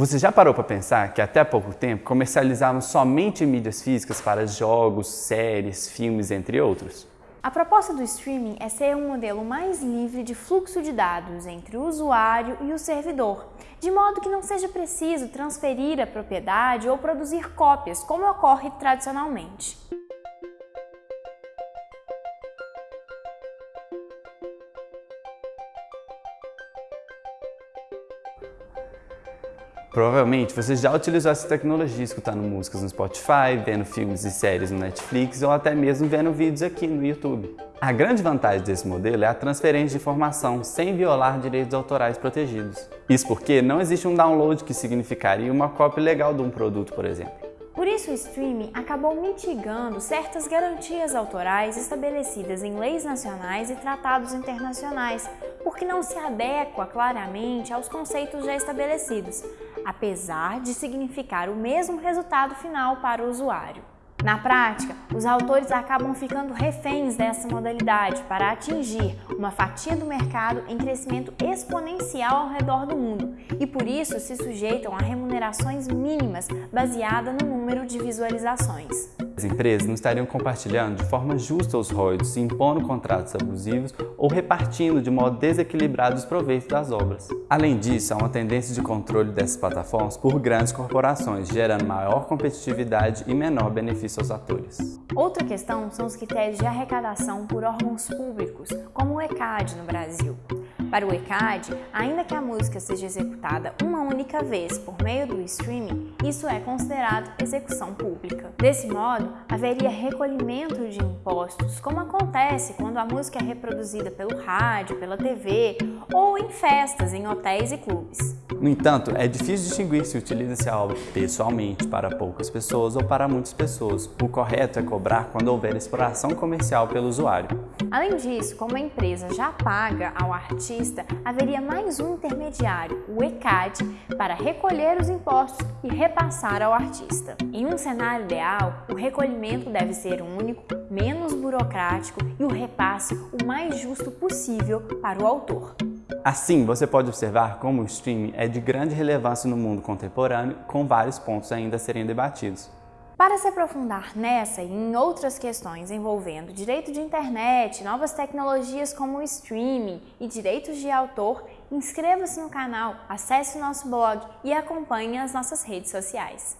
Você já parou para pensar que até pouco tempo comercializavam somente mídias físicas para jogos, séries, filmes, entre outros? A proposta do streaming é ser um modelo mais livre de fluxo de dados entre o usuário e o servidor, de modo que não seja preciso transferir a propriedade ou produzir cópias, como ocorre tradicionalmente. Provavelmente você já utilizou essa tecnologia escutando músicas no Spotify, vendo filmes e séries no Netflix ou até mesmo vendo vídeos aqui no YouTube. A grande vantagem desse modelo é a transferência de informação sem violar direitos autorais protegidos. Isso porque não existe um download que significaria uma cópia legal de um produto, por exemplo. Por isso, o streaming acabou mitigando certas garantias autorais estabelecidas em leis nacionais e tratados internacionais, porque não se adequa claramente aos conceitos já estabelecidos, apesar de significar o mesmo resultado final para o usuário. Na prática, os autores acabam ficando reféns dessa modalidade para atingir uma fatia do mercado em crescimento exponencial ao redor do mundo e por isso se sujeitam a remunerações mínimas baseadas no número de visualizações. As empresas não estariam compartilhando de forma justa os royalties, impondo contratos abusivos ou repartindo de modo desequilibrado os proveitos das obras. Além disso, há uma tendência de controle dessas plataformas por grandes corporações, gerando maior competitividade e menor benefício aos atores. Outra questão são os critérios de arrecadação por órgãos públicos, como o ECAD no Brasil. Para o ECAD, ainda que a música seja executada uma única vez por meio do streaming, isso é considerado execução pública. Desse modo, haveria recolhimento de impostos, como acontece quando a música é reproduzida pelo rádio, pela TV ou em festas, em hotéis e clubes. No entanto, é difícil distinguir se utiliza-se a obra pessoalmente para poucas pessoas ou para muitas pessoas. O correto é cobrar quando houver exploração comercial pelo usuário. Além disso, como a empresa já paga ao artista, haveria mais um intermediário, o ECAD, para recolher os impostos e repassar ao artista. Em um cenário ideal, o recolhimento deve ser único, menos burocrático e o repasse o mais justo possível para o autor. Assim, você pode observar como o streaming é de grande relevância no mundo contemporâneo, com vários pontos ainda a serem debatidos. Para se aprofundar nessa e em outras questões envolvendo direito de internet, novas tecnologias como o streaming e direitos de autor, inscreva-se no canal, acesse o nosso blog e acompanhe as nossas redes sociais.